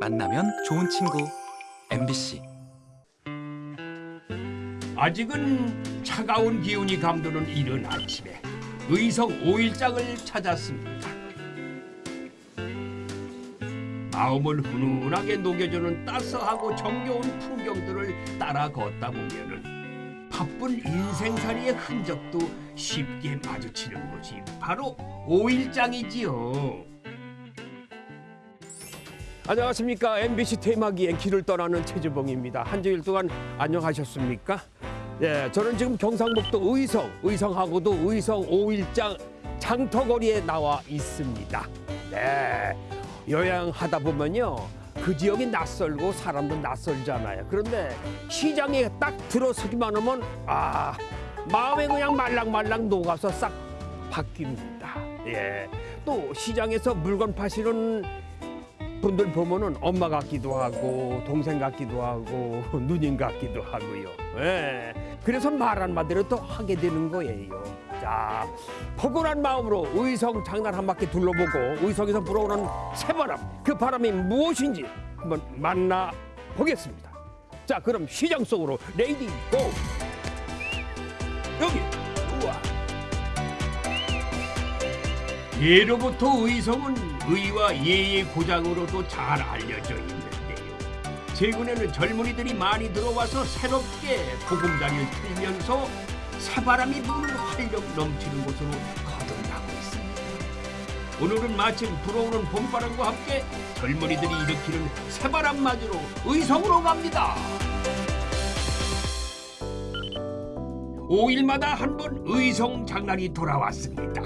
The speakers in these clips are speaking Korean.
만나면 좋은 친구 MBC 아직은 차가운 기운이 감도는 이른 아침에 의성 오일장을 찾았습니다. 마음을 훈훈하게 녹여주는 따스하고 정겨운 풍경들을 따라 걷다 보면은 바쁜 인생살이의 흔적도 쉽게 마주치는 곳이 바로 오일장이지요. 안녕하십니까 MBC 테마기의 길을 떠나는 최주봉입니다. 한 주일 동안 안녕하셨습니까? 예, 저는 지금 경상북도 의성, 의성하고도 의성 오일장 장터거리에 나와 있습니다. 네, 여행하다 보면요. 그 지역이 낯설고 사람도 낯설잖아요. 그런데 시장에 딱 들어서기만 하면 아 마음에 그냥 말랑말랑 녹아서 싹 바뀝니다. 예, 또 시장에서 물건 파시는 분들 보면은 엄마 같기도 하고 동생 같기도 하고 누님 같기도 하고요. 예. 그래서 말 한마디로 또 하게 되는 거예요. 자, 포근한 마음으로 의성 장난 한 바퀴 둘러보고 의성에서 불어오는 새바람, 그 바람이 무엇인지 한번 만나 보겠습니다. 자, 그럼 시장 속으로 레이디 고! 여기, 우와. 예로부터 의성은 의와 예의 고장으로도 잘 알려져 있는데요. 최근에는 젊은이들이 많이 들어와서 새롭게 보금자리를 틀면서 새바람이 부는 활력 넘치는 곳으로 거듭나고 있습니다. 오늘은 마침 불어오는 봄바람과 함께 젊은이들이 일으키는 새바람 맞으러 의성으로 갑니다. 5일마다 한 번 의성 장난이 돌아왔습니다.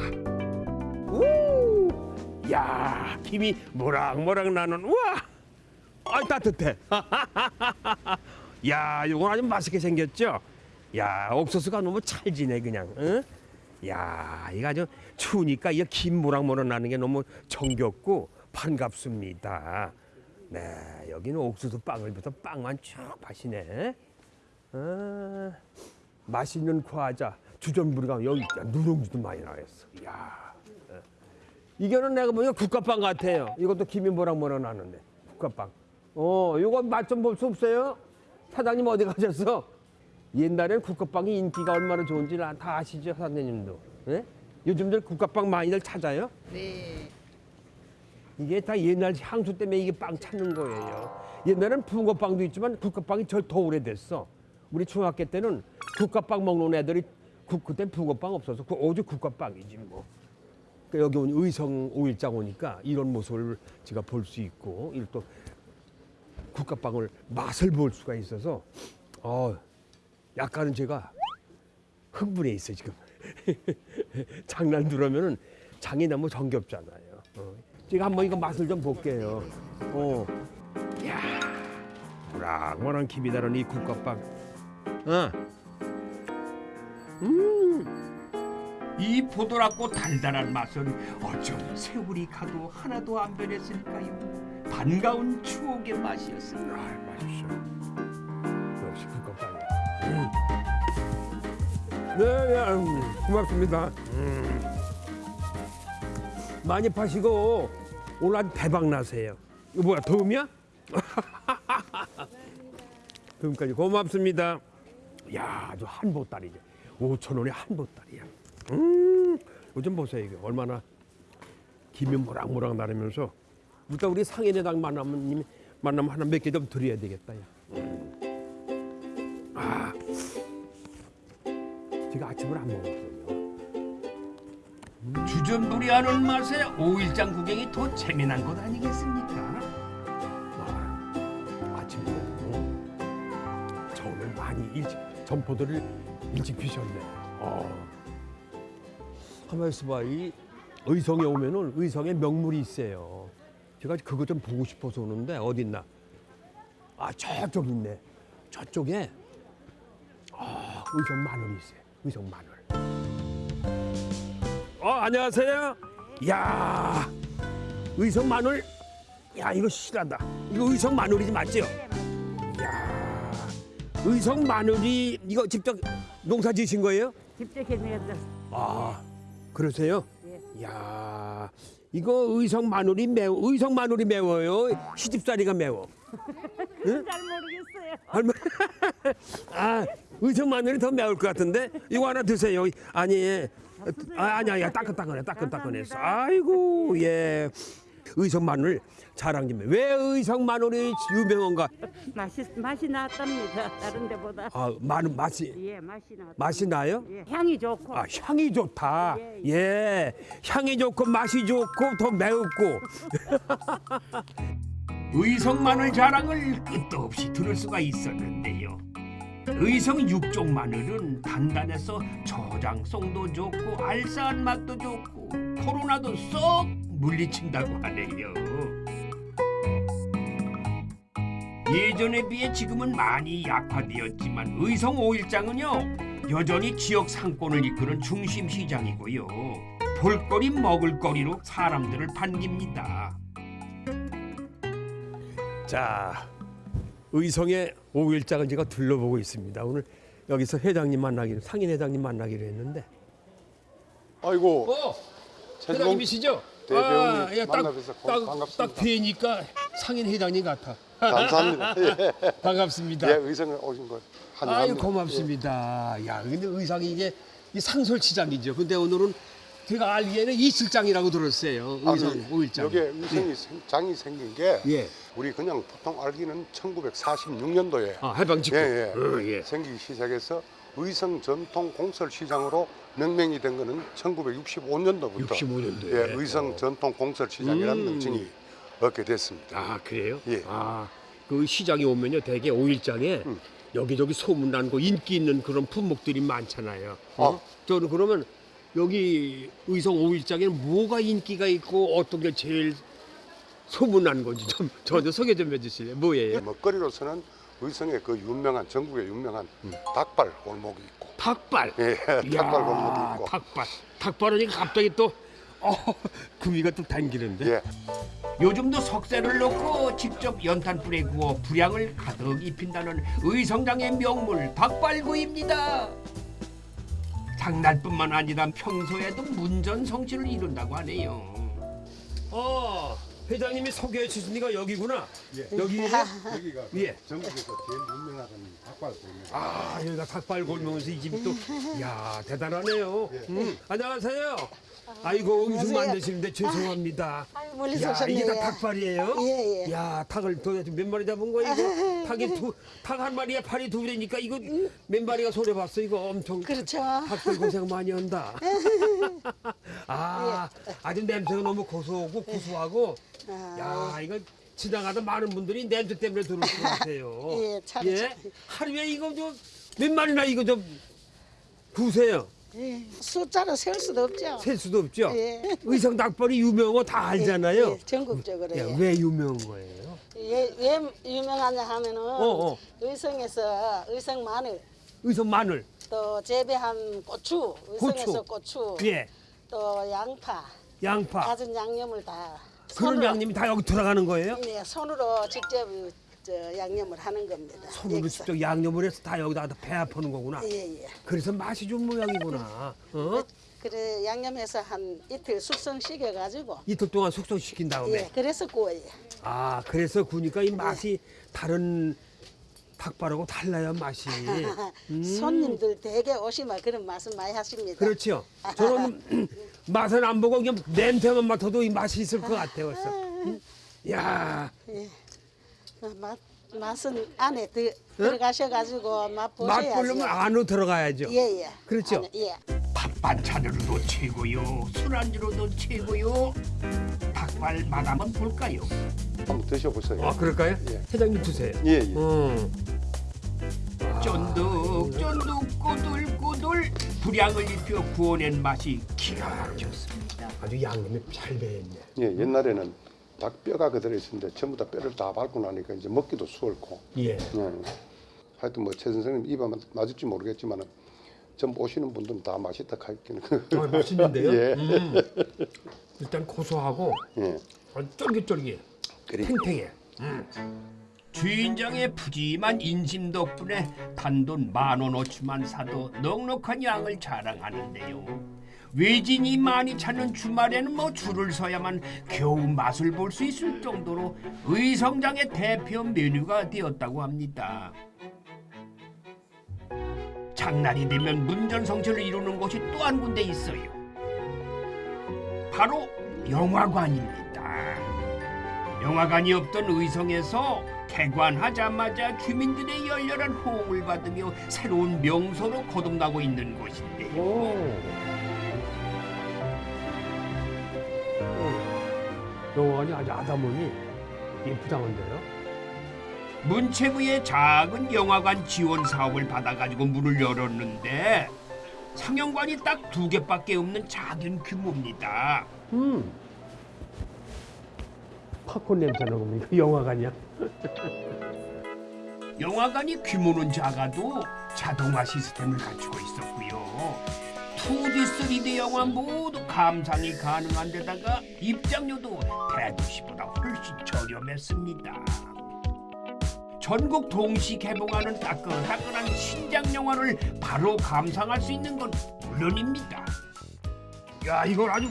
우! 야, 김이 모락모락 나는 우와! 아, 따뜻해. 야, 이건 아주 맛있게 생겼죠? 야, 옥수수가 너무 찰지네 그냥. 응? 야, 이거 아주 추우니까 이 김 모락모락 나는 게 너무 정겹고 반갑습니다. 네, 여기는 옥수수 빵을부터 빵만 쭉 파시네. 아, 맛있는 과자, 주전부리가 여기. 누룽지도 많이 나왔어. 야. 이거는 내가 보니까 국화빵 같아요. 이것도 김이 뭐랑 뭐랑 나는데 국화빵. 어, 이거 맛 좀 볼 수 없어요? 사장님 어디 가셨어? 옛날엔 국화빵이 인기가 얼마나 좋은지 다 아시죠, 사장님도? 예? 요즘들 국화빵 많이들 찾아요? 네. 이게 다 옛날 향수 때문에 이게 빵 찾는 거예요. 옛날엔 붕어빵도 있지만 국화빵이 절 더 오래됐어. 우리 중학교 때는 국화빵 먹는 애들이 국, 그때 붕어빵 없어서 그 오직 국화빵이지 뭐. 그러니까 여기 오니 의성 오일장 오니까 이런 모습을 제가 볼 수 있고 이또 국화빵을 맛을 볼 수가 있어서 어 약간은 제가 흥분해 있어 요 지금 장난 들으면은 장이 너무 정겹잖아요. 어. 제가 한번 이거 맛을 좀 볼게요. 어, 야, 모락모락 김이 나는 이 국화빵. 어, 이 보드랍고 달달한 맛은 어쩜 세월이 가도 하나도 안 변했을까요? 반가운 추억의 맛이었습니다. 아, 맛있어. 역시 국화빵이야. 음. 네, 네, 음, 고맙습니다. 음. 많이 파시고 오늘 아주 대박 나세요. 이거 뭐야, 도움이야? 도움까지 고맙습니다. 야, 아주 한 보따리죠. 5천 원에 한 보따리야. 음, 요즘 보세요 이게 얼마나 김이 모락모락 나르면서 일단 우리 상인회당 만나면 님 만나면 하나 몇 개 좀 드려야 되겠다. 야. 아, 제가 아침을 안 먹었거든요. 주전부리 하는 맛에 오일장 구경이 더 재미난 것 아니겠습니까? 아, 아침에 어? 처음에 많이 일찍 점포들을 일찍 피셨네. 어. 가만 있어봐, 이 의성에 오면은 의성에 명물이 있어요. 제가 그거 좀 보고 싶어서 오는데 어디 있나? 아 저쪽 있네. 저쪽에 아 의성 마늘이 있어요. 의성 마늘. 어 안녕하세요. 야 의성 마늘. 야 이거 실하다. 이거 의성 마늘이지 맞죠? 야 의성 마늘이 이거 직접 농사 지으신 거예요? 직접 해내서 아 그러세요? 예. 야 이거 의성 마늘이 매워. 의성 마늘이 매워요. 시집살이가 매워. 잘 모르겠어요. 할머 아, 의성 마늘이 더 매울 것 같은데 이거 하나 드세요. 아니, 아, 아니 아니야 따끈따끈해, 따끈따끈해서. 아이고 예. 의성 마늘 자랑 좀 해. 왜 의성 마늘이 유명한가? 맛이 맛이 났답니다. 다른 데보다. 아, 마늘 맛이 예, 맛이 났. 맛이 나요? 예, 향이 좋고. 아, 향이 좋다. 예, 예. 향이 좋고 맛이 좋고 더 매웠고. 의성 마늘 자랑을 끝도 없이 들을 수가 있었는데요. 의성 육종 마늘은 단단해서 저장성도 좋고 알싸한 맛도 좋고 코로나도 쏙 물리친다고 하네요. 예전에 비해 지금은 많이 약화되었지만 의성 오일장은요 여전히 지역 상권을 이끄는 중심 시장이고요 볼거리 먹을거리로 사람들을 반깁니다. 자, 의성의 오일장을 제가 둘러보고 있습니다. 오늘 여기서 회장님 만나기로 상인 회장님 만나기로 했는데. 아이고 어, 회장님이시죠? 대배우님 예, 고- 딱, 반갑습니다. 딱 뵈니까 상인 회장님 같아. 감사합니다. 예, 반갑습니다. 예 의성을 오신 걸 아유 환영합니다. 고맙습니다. 야 근데 의상이 이게 이 상설시장이죠. 근데 오늘은 제가 알기에는 이실장이라고 들었어요. 아, 의상 그, 오일장. 여기에 의성이 생- 장이 생긴 게 예. 우리 그냥 보통 알기는 1946년도에 아 해방 직후. 예, 예. 어, 예. 생기기 시작해서 의성 전통 공설 시장으로 명명이 된 거는 1965년도부터 65년도에. 예, 의성 전통 공설 시장이라는 음. 명칭이 얻게 됐습니다. 아 그래요? 예. 아그 시장에 오면요, 대개 오일장에 음. 여기저기 소문난 거 인기 있는 그런 품목들이 많잖아요. 어? 어. 저는 그러면 여기 의성 오일장에는 뭐가 인기가 있고 어떤 게 제일 소문난 건지 좀 저한테 소개 좀 해주실래요? 뭐예요? 먹거리로서는 의성의 그 유명한 전국의 유명한 닭발 골목이 있고 닭발. 예, 닭발 골목이 있고 닭발. 닭발은 갑자기 또 어, 구미가 또 당기는데. 예. 요즘도 석쇠를 넣고 직접 연탄불에 구워 불향을 가득 입힌다는 의성장의 명물 닭발구이입니다. 장날뿐만 아니라 평소에도 문전성시를 이룬다고 하네요. 어, 회장님이 소개해 주시니까 여기구나. 여기 여기가 예. 전국에서 제일 유명한 닭발 골목. 아, 여기가 닭발 골목에서 이 집이 또, 야 대단하네요. 음, 안녕하세요. 아이고, 음식. 만드시는데 죄송합니다. 아유, 멀리서 야, 이게. 다 닭발이에요? 예, 예. 야, 닭을 도대체 몇 마리 잡은 거야, 이거? 닭이 두, 닭 한 마리에 팔이 두 개니까 이거 몇 마리가 손해 봤어, 이거 엄청. 그렇죠. 닭들 고생 많이 한다. 아, 아주 냄새가 너무 고소하고 구수하고. 야, 이거 지나가다 많은 분들이 냄새 때문에 들을 것 같아요. 예, 참, 참. 하루에 이거 좀 몇 마리나 이거 좀 구세요. 예, 숫자로 셀 수도 없죠. 셀 수도 없죠. 예. 의성 닭발이 유명한 거 다 알잖아요. 예, 전국적으로. 야, 예. 왜 유명한 거예요? 예, 왜 유명하냐 하면은 어. 의성에서 의성 마늘 의성 마늘, 또 재배한 고추, 의성에서 고추, 예, 또 양파, 양파. 다진 양념을 다 그런 손으로, 양념이 다 여기 들어가는 거예요? 네, 손으로 직접 저 양념을 하는 겁니다. 손으로 여기서. 직접 양념을 해서 다 여기다 배 아프는 거구나. 예, 예. 그래서 맛이 좋은 모양이구나. 어? 그래 양념해서 한 이틀 숙성시켜 가지고 이틀 동안 숙성시킨 다음에. 예, 그래서 구워요. 아, 그래서 구니까 이 맛이 다른 닭발하고 달라요, 맛이. 손님들 대개 오시면 그런 말씀 많이 하십니다. 음. 그렇죠. 저는 맛은 안 보고 그냥 냄새만 맡아도 이 맛이 있을 것 같아요, 벌써. 음? 야, 어, 맛 맛은 안에 들, 들어가셔가지고 맛 보셔야죠. 맛 보려면 안으로 들어가야죠. 예 예. 그렇죠. 안에, 예. 밥 반찬으로도 최고요. 술안주로도 최고요. 닭발 맛 한번 볼까요? 한번 드셔보세요. 아, 그럴까요? 예. 회장님 드세요. 예, 예. 음. 쫀득 쫀득 꼬들꼬들 불향을 입혀 구워낸 맛이 기가 막혔습니다. 아주 양념이 잘 배했네. 예, 옛날에는 닭뼈가 그대로 있었는데 전부 다 뼈를 다 밟고 나니까 이제 먹기도 수월고. 예. 예. 하여튼 뭐최 선생님 맞- 맞을지 모르겠지만은 전 오시는 분들은 다 맛있다 하기는. 아, 맛있는데요? 예. 음. 일단 고소하고 예. 쫄깃쫄깃, 그래. 탱탱해. 주인장의 푸짐한 인심 덕분에 단돈 만 원어치만 사도 넉넉한 양을 자랑하는데요. 외진이 많이 찾는 주말에는 뭐 줄을 서야만 겨우 맛을 볼 수 있을 정도로 의성장의 대표 메뉴가 되었다고 합니다. 장날이 되면 문전성시를 이루는 곳이 또 한 군데 있어요. 바로 영화관입니다. 영화관이 없던 의성에서 개관하자마자 주민들의 열렬한 호응을 받으며 새로운 명소로 거듭나고 있는 곳인데요. 영 화관이 아주 아담하니 예쁘다는데요. 문체부의 작은 영화관 지원 사업을 받아가지고 문을 열었는데 상영관이 딱 두 개밖에 없는 작은 규모입니다. 음. 팝콘 냄새 나고 이거 영화관이야. 영화관이 규모는 작아도 자동화 시스템을 갖추고 있었고요. 2D, 3D 영화 모두 감상이 가능한 데다가 입장료도 대도시보다 훨씬 저렴했습니다. 전국 동시 개봉하는 따끈따끈한 신작 영화를 바로 감상할 수 있는 건 물론입니다. 야 이걸 아주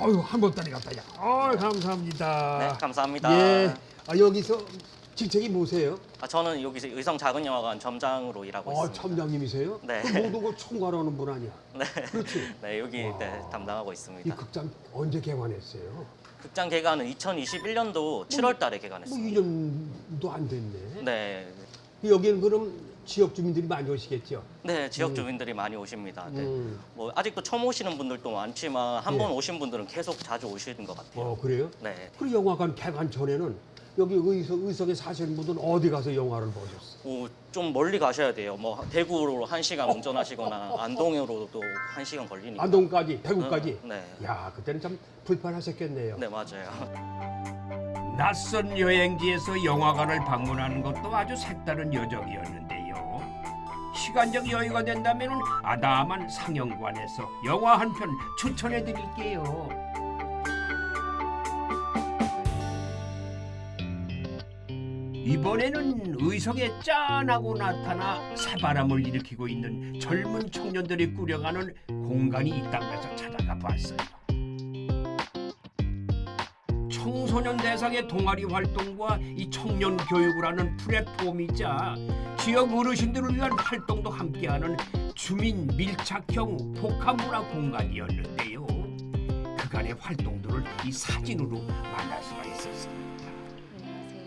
어유 한 번따리 갔다 야. 어 감사합니다. 네, 감사합니다. 예. 아 여기서 직책이 뭐세요? 아, 저는 여기서 의성 작은 영화관 점장으로 일하고 어 있습니다. 첨장님이세요? 네. 그 모든 걸 총괄하는 분 아니야? 네. 그렇지. 네, 여기 와. 네, 담당하고 이 있습니다. 극장 언제 개관했어요? 극장 개관은 2021년도 7월 달에 뭐 개관했습니다. 2년도 안 됐네. 네. 여기는 그럼 지역 주민들이 많이 오시겠죠? 네, 지역 주민들이 많이 오십니다. 네. 음. 뭐 아직도 처음 오시는 분들도 많지만 한번 예. 오신 분들은 계속 자주 오시는 것 같아요. 어 그래요? 네. 그리고 영화관 개관 전에는 여기 의성, 의성에 사시는 분들은 어디 가서 영화를 보셨어요? 오, 좀 멀리 가셔야 돼요. 뭐 대구로 한 시간 운전하시거나 안동으로도 한 시간 걸리니까. 안동까지, 대구까지. 음, 네. 야 그때는 참 불편하셨겠네요. 네, 맞아요. 낯선 여행지에서 영화관을 방문하는 것도 아주 색다른 여정이었는데요. 시간적 여유가 된다면 아담한 상영관에서 영화 한 편 추천해 드릴게요. 이번에는 의성에 짠하고 나타나 새바람을 일으키고 있는 젊은 청년들이 꾸려가는 공간이 있다고 해서 찾아가 봤어요. 청소년 대상의 동아리 활동과 이 청년 교육을 하는 플랫폼이자 지역 어르신들을 위한 활동도 함께하는 주민 밀착형 복합문화 공간이었는데요. 그간의 활동들을 이 사진으로 만날 수가 있었습니다.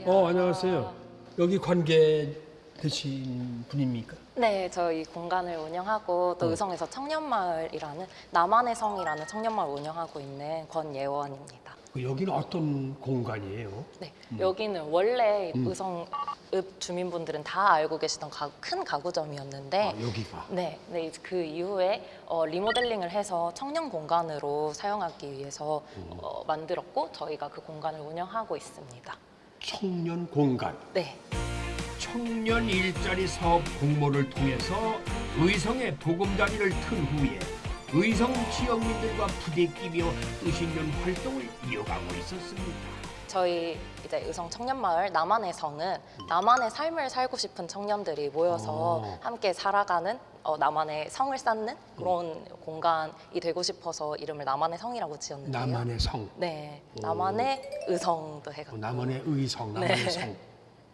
어 안녕하세요. 여기 관계 되신 분입니까? 네, 저희 공간을 운영하고 또 의성에서 청년마을이라는 나만의 성이라는 청년마을 운영하고 있는 권예원입니다. 그 여기는 어떤 공간이에요? 네, 여기는 원래 의성 읍 주민분들은 다 알고 계시던 가- 큰 가구점이었는데 아, 여기가. 네, 네, 그 이후에 어, 리모델링을 해서 청년 공간으로 사용하기 위해서 어, 만들었고 저희가 그 공간을 운영하고 있습니다. 청년 공간. 네, 청년 일자리 사업 공모를 통해서 의성의 보금자리를 튼 후에 의성 지역민들과 부대끼며 뜻 있는 활동을 이어가고 있었습니다. 저희 이제 의성 청년마을 성은 나만의 삶을 살고 싶은 청년들이 모여서 어. 함께 살아가는 어, 나만의 성을 쌓는 그런 공간이 되고 싶어서 이름을 나만의 성이라고 지었는데요. 나만의 성. 네, 오. 나만의 의성도 해가. 어, 나만의 의성, 나만의 네. 성.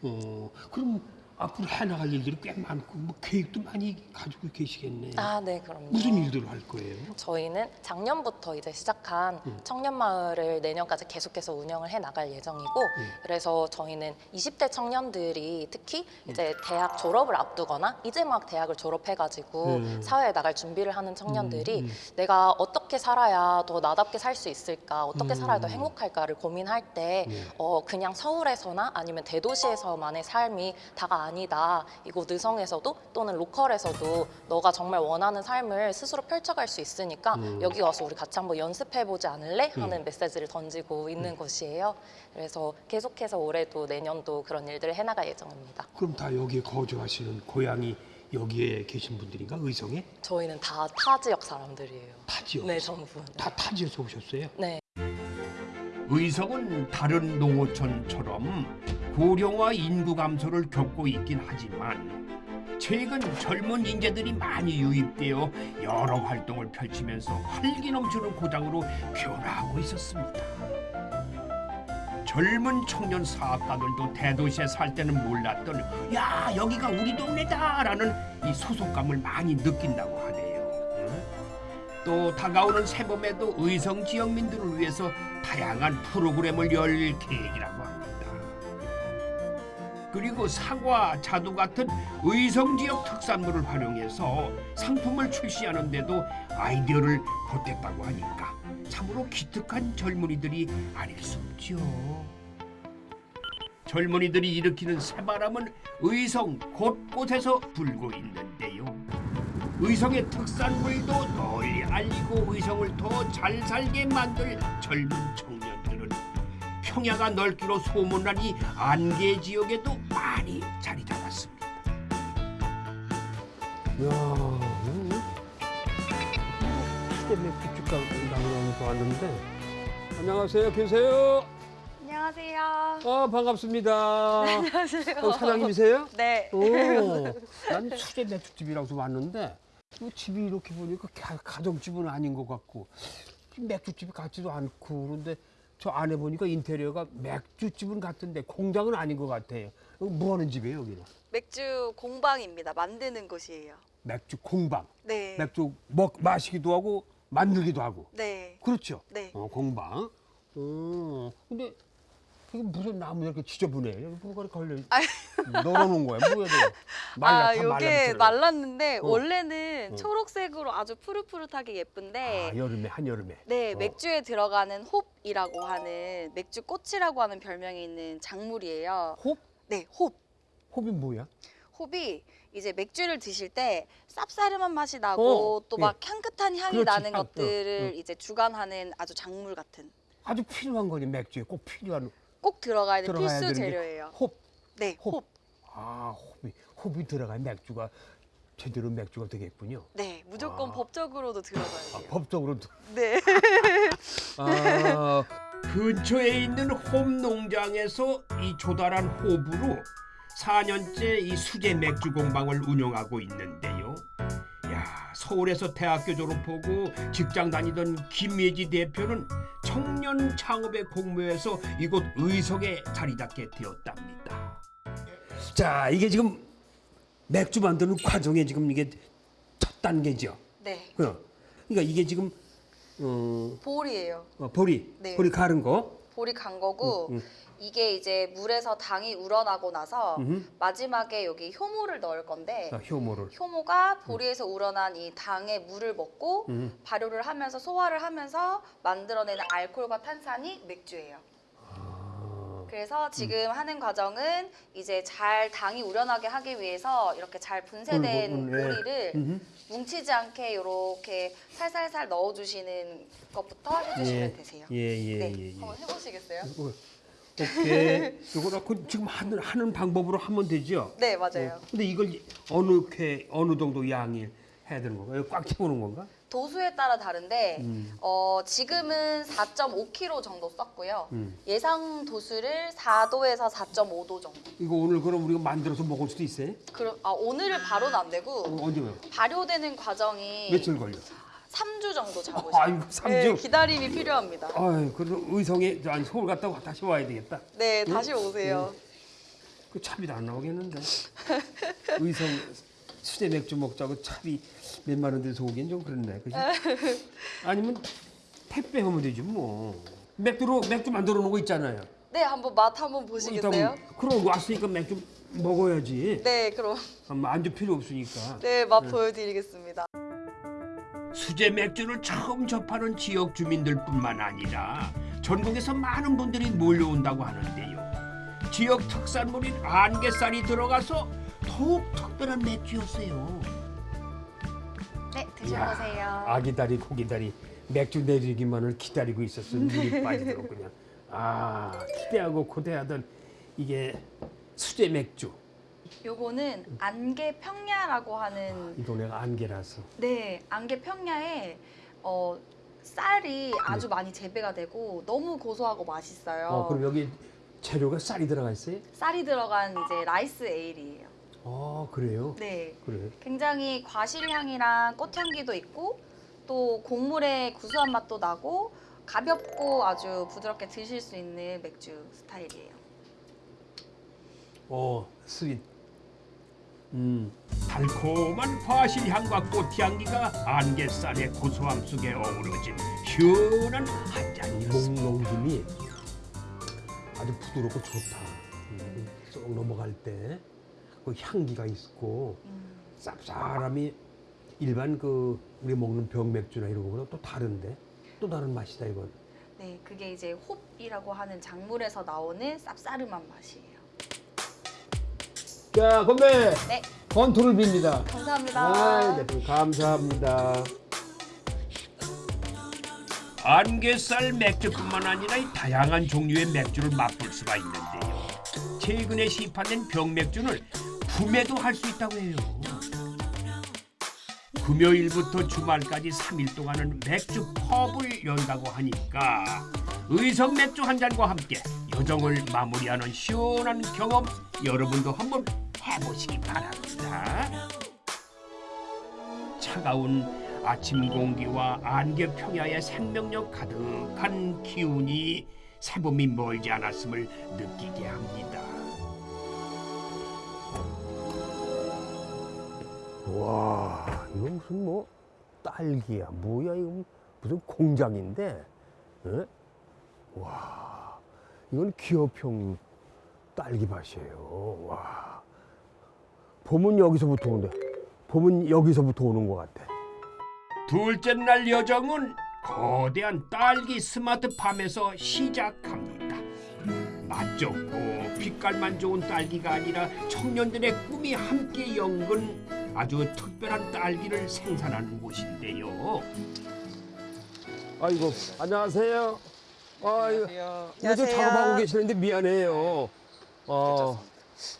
어, 그럼 앞으로 해나갈 일들이 꽤 많고 뭐 계획도 많이 가지고 계시겠네. 아, 네, 그럼요. 무슨 일들을 할 거예요? 저희는 작년부터 이제 시작한 청년마을을 내년까지 계속해서 운영을 해 나갈 예정이고 그래서 저희는 20대 청년들이 특히 이제 대학 졸업을 앞두거나 이제 막 대학을 졸업해가지고 음. 사회에 나갈 준비를 하는 청년들이 음, 음. 내가 어떻게 살아야 더 나답게 살 수 있을까 어떻게 살아야 더 음. 행복할까를 고민할 때 네. 어, 그냥 서울에서나 아니면 대도시에서만의 삶이 다가 아니다. 이곳 의성에서도 또는 로컬에서도 너가 정말 원하는 삶을 스스로 펼쳐갈 수 있으니까 음. 여기 와서 우리 같이 한번 연습해보지 않을래? 하는 메시지를 던지고 있는 곳이에요. 그래서 계속해서 올해도 내년도 그런 일들을 해나갈 예정입니다. 그럼 다 여기에 거주하시는 고향이 여기에 계신 분들인가? 의성에? 저희는 다 타 지역 사람들이에요. 타 지역. 네, 전부. 다 타지에서 오셨어요? 네. 의성은 다른 농어촌처럼 고령화 인구 감소를 겪고 있긴 하지만 최근 젊은 인재들이 많이 유입되어 여러 활동을 펼치면서 활기 넘치는 고장으로 변화하고 있었습니다. 젊은 청년 사업가들도 대도시에 살 때는 몰랐던 야 여기가 우리 동네다 라는 이 소속감을 많이 느낀다고 하네요. 또 다가오는 새봄에도 의성 지역민들을 위해서 다양한 프로그램을 열 계획이라고. 그리고 사과, 자두 같은 의성 지역 특산물을 활용해서 상품을 출시하는데도 아이디어를 보탰다고 하니까 참으로 기특한 젊은이들이 아닐 수 없죠. 젊은이들이 일으키는 새바람은 의성 곳곳에서 불고 있는데요. 의성의 특산물도 널리 알리고 의성을 더 잘 살게 만들 젊은 청년들은 평야가 넓기로 소문난 이 안개 지역에도 많이 자리 잡았습니다. 야, 시대 맥주집 가서 왔는데 안녕하세요, 계세요? 안녕하세요. 아 반갑습니다. 안녕하세요. 어, 사장님이세요? 네. 오, 난 수제 맥주집이라고 왔는데 이 집이 이렇게 보니까 가, 가정집은 아닌 것 같고 맥주집이 같지도 않고 그런데 저 안에 보니까 인테리어가 맥주집은 같은데 공장은 아닌 것 같아요. 뭐 하는 집이에요 여기는? 맥주 공방입니다. 만드는 곳이에요. 맥주 공방. 네. 맥주 먹 마시기도 하고 만들기도 하고. 네. 그렇죠. 네. 어, 공방. 음, 근데 그게 무슨 나무 이렇게 지저분해. 여기 뭐가 걸려. 널어놓은 거야. 뭐야 이거? 말라, 아, 다 요게. 말랐는데 어. 원래는 어. 초록색으로 아주 푸릇푸릇하게 예쁜데 아, 여름에 한 여름에. 네, 어. 맥주에 들어가는 홉이라고 하는 맥주 꽃이라고 하는 별명이 있는 작물이에요. 홉? 네, 홉. 홉이 뭐야? 홉이 이제 맥주를 드실 때 쌉싸름한 맛이 나고 어, 또 예. 막 향긋한 향이 그렇지, 나는 향, 어, 것들을 어. 이제 주관하는 아주 작물 같은 아주 필요한 거지 맥주에 꼭 필요한 꼭 들어가야 되는 들어가야 필수 되는 게 재료예요. 홉. 네, 홉. 홉. 아 홉이 홉이 들어가야 맥주가 제대로 맥주가 되겠군요. 네, 무조건 아. 법적으로도 들어가야 아, 돼요. 법적으로 도. 네. 아, 근처에 있는 홈 농장에서 이 조달한 호부로 4년째 이 수제 맥주 공방을 운영하고 있는데요. 야, 서울에서 대학교 졸업하고 직장 다니던 김예지 대표는 청년 창업의 공모에서 이곳 의성에 자리 잡게 되었답니다. 자 이게 지금 맥주 만드는 과정에 지금 이게 첫 단계죠. 네. 그럼 그러니까 이게 지금 어, 볼이에요. 어, 보리 네. 보리 가른 거. 볼이 간 거고 음, 음. 이게 이제 물에서 당이 우러나고 나서 음흠. 마지막에 여기 효모를 넣을 건데 아, 효모를. 효모가 보리에서 우러난 이 당의 물을 먹고 음. 발효를 하면서 소화를 하면서 만들어내는 알코올과 탄산이 맥주예요. 아, 그래서 지금 하는 과정은 이제 잘 당이 우러나게 하기 위해서 이렇게 잘 분쇄된 음, 음, 예. 보리를 음흠. 뭉치지 않게 이렇게 살살살 넣어주시는 것부터 해주시면 되세요. 예예예 네, 예, 예. 한번 해보시겠어요? 어, 오케이. 이거라 그 지금 하는 하는 방법으로 하면 되죠. 네, 맞아요. 어, 근데 이걸 어느 쾌 어느 정도 양을 해야 되는 건가? 이거 꽉 채우는 건가? 도수에 따라 다른데 음. 어, 지금은 4.5kg 정도 썼고요. 음. 예상 도수를 4도에서 4.5도 정도. 이거 오늘 그럼 우리가 만들어서 먹을 수도 있어요? 그럼 아, 오늘은 바로는 안 되고 어, 언제 요 발효되는 과정이 며칠 걸려? 3주 정도 잡으셔요. 아이고, 삼 네, 주? 기다림이 필요합니다. 아유, 그래도 의성에 아니 서울 갔다가 다시 와야 되겠다. 네, 다시 오세요. 그 차비도 안 나오겠는데. 의성 수제 맥주 먹자고 차비 몇만 원 들여서 오긴 좀 그렇네. 그지? 아니면 택배 하면 되지 뭐. 맥주로 맥주 만들어 놓은 거 있잖아요. 네, 한번 맛 한번 보시겠어요? 그럼 왔으니까 맥주 먹어야지. 네, 그럼 아, 안주 필요 없으니까. 네, 맛 보여드리겠습니다. 수제 맥주를 처음 접하는 지역 주민들뿐만 아니라 전국에서 많은 분들이 몰려온다고 하는데요. 지역 특산물인 안개살이 들어가서 더욱 특별한 맥주였어요. 네, 드셔보세요. 아기다리 고기다리 맥주 내리기만을 기다리고 있었어. 눈이 빠지도록 그냥. 아 기대하고 고대하던 이게 수제 맥주. 요거는 안개 평야라고 하는 이 동네가 안개라서. 네, 안개 평야에 어, 쌀이 아주 많이 재배가 되고 너무 고소하고 맛있어요. 어 그럼 여기 재료가 쌀이 들어가 있어요? 쌀이 들어간 이제 rice ale이에요. 아 그래요? 네. 그래. 굉장히 과실향이랑 꽃향기도 있고 또 곡물의 구수한 맛도 나고 가볍고 아주 부드럽게 드실 수 있는 맥주 스타일이에요. 어 sweet. 음. 달콤한 과실 향과 꽃 향기가 안개쌀의 고소함 속에 어우러진 시원한 한 잔이었습니다. 목넘김이 아주 부드럽고 좋다. 음, 쏙 넘어갈 때 그 향기가 있고 음. 쌉싸름이 일반 그 우리 먹는 병맥주나 이런 거보다 또 다른데 또 다른 맛이다 이건. 네, 그게 이제 홉이라고 하는 작물에서 나오는 쌉싸름한 맛이에요. 자 건배. 네. 건투를 빕니다. 감사합니다. 아, 대표님 감사합니다. 안개살 맥주뿐만 아니라 이 다양한 종류의 맥주를 맛볼 수가 있는데요. 최근에 시판된 병맥주를 구매도 할 수 있다고 해요. 금요일부터 주말까지 3일 동안은 맥주 펍을 연다고 하니까 의성 맥주 한 잔과 함께 여정을 마무리하는 시원한 경험 여러분도 한번 해보시기 바랍니다. 차가운 아침 공기와 안개 평야의 생명력 가득한 기운이 새봄이 멀지 않았음을 느끼게 합니다. 와, 이거 무슨 뭐 딸기야, 뭐야 이거 무슨 공장인데, 에? 와, 이건 기업형 딸기 맛이에요. 와, 봄은 여기서부터 오는데, 봄은 여기서부터 오는 것 같아. 둘째 날 여정은 거대한 딸기 스마트팜에서 시작합니다. 맛 좋고 빛깔만 좋은 딸기가 아니라 청년들의 꿈이 함께 연근 아주 특별한 딸기를 생산하는 곳인데요. 아이고, 안녕하세요. 아이고, 이거 좀 작업하고 계시는데 미안해요. 어,